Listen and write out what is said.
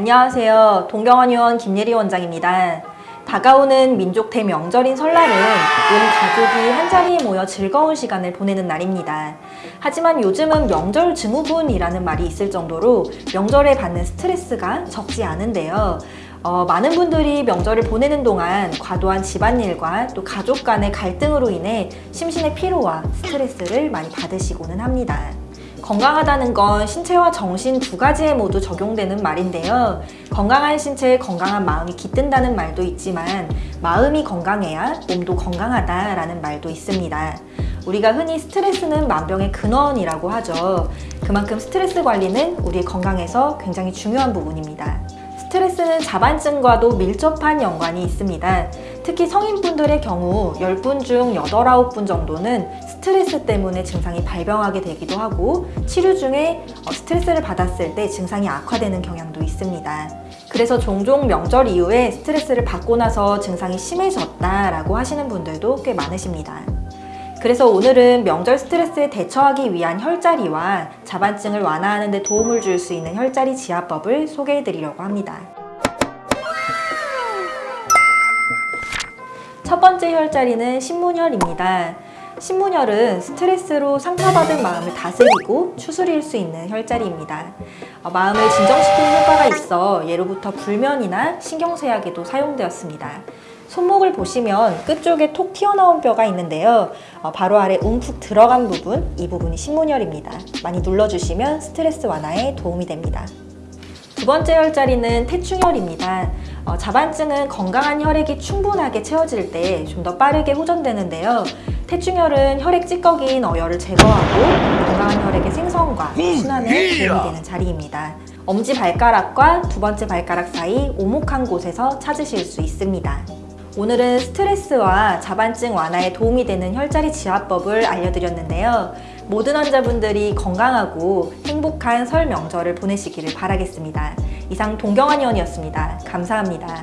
안녕하세요. 동경원 의원 김예리 원장입니다. 다가오는 민족 대 명절인 설날은 온 가족이 한자리에 모여 즐거운 시간을 보내는 날입니다. 하지만 요즘은 명절 증후군이라는 말이 있을 정도로 명절에 받는 스트레스가 적지 않은데요. 어, 많은 분들이 명절을 보내는 동안 과도한 집안일과 또 가족 간의 갈등으로 인해 심신의 피로와 스트레스를 많이 받으시고는 합니다. 건강하다는 건 신체와 정신 두 가지에 모두 적용되는 말인데요. 건강한 신체에 건강한 마음이 깃든다는 말도 있지만 마음이 건강해야 몸도 건강하다라는 말도 있습니다. 우리가 흔히 스트레스는 만병의 근원이라고 하죠. 그만큼 스트레스 관리는 우리의 건강에서 굉장히 중요한 부분입니다. 스트레스는 자반증과도 밀접한 연관이 있습니다. 특히 성인분들의 경우 10분 중 8, 9분 정도는 스트레스 때문에 증상이 발병하게 되기도 하고 치료 중에 어, 스트레스를 받았을 때 증상이 악화되는 경향도 있습니다. 그래서 종종 명절 이후에 스트레스를 받고 나서 증상이 심해졌다라고 하시는 분들도 꽤 많으십니다. 그래서 오늘은 명절 스트레스에 대처하기 위한 혈자리와 자반증을 완화하는 데 도움을 줄 수 있는 혈자리 지압법을 소개해 드리려고 합니다. 첫 번째 혈자리는 신문혈입니다. 신문혈은 스트레스로 상처받은 마음을 다스리고 추스릴 수 있는 혈자리입니다. 어, 마음을 진정시키는 효과가 있어 예로부터 불면이나 신경쇠약에도 사용되었습니다. 손목을 보시면 끝쪽에 톡 튀어나온 뼈가 있는데요. 어, 바로 아래 움푹 들어간 부분, 이 부분이 신문혈입니다. 많이 눌러주시면 스트레스 완화에 도움이 됩니다. 두 번째 혈자리는 태충혈입니다. 어, 자반증은 건강한 혈액이 충분하게 채워질 때 좀 더 빠르게 호전되는데요. 태충혈은 혈액 찌꺼기인 어혈을 제거하고 건강한 혈액의 생성과 순환에 도움이 되는 자리입니다. 엄지 발가락과 두 번째 발가락 사이 오목한 곳에서 찾으실 수 있습니다. 오늘은 스트레스와 자반증 완화에 도움이 되는 혈자리 지압법을 알려드렸는데요. 모든 환자분들이 건강하고 행복한 설 명절을 보내시기를 바라겠습니다. 이상 동경환 의원이었습니다. 감사합니다.